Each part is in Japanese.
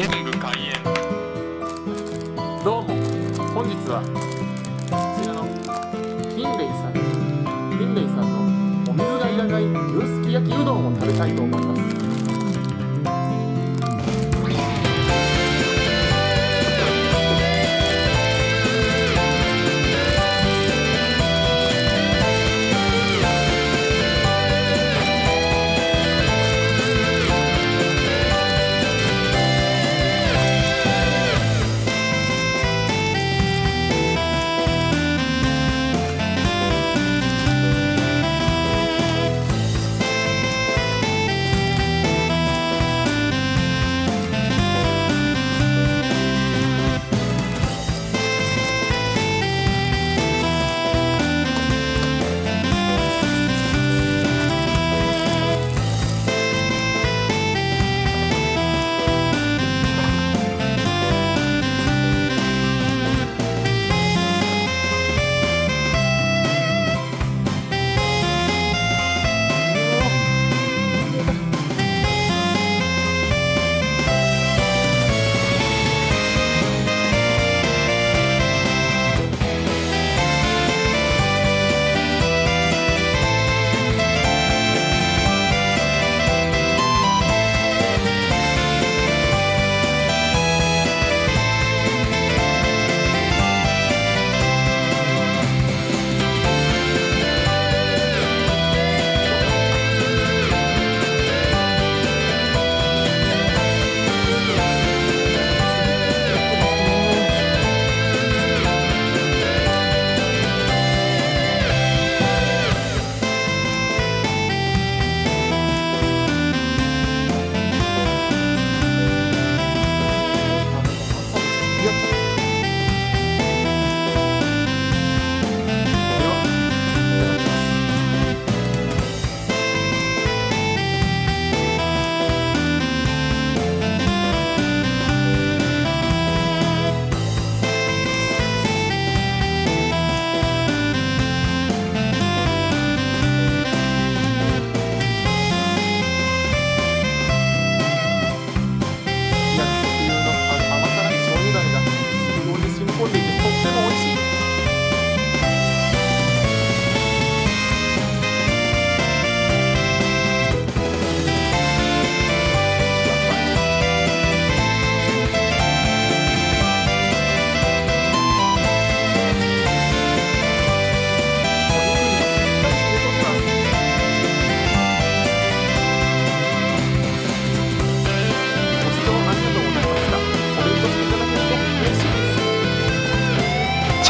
演武開演。どうも本日はこちらの金兵イさん金兵イさんのお水がいらない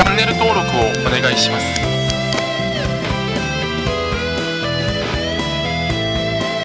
チャンネル登録をお願いします。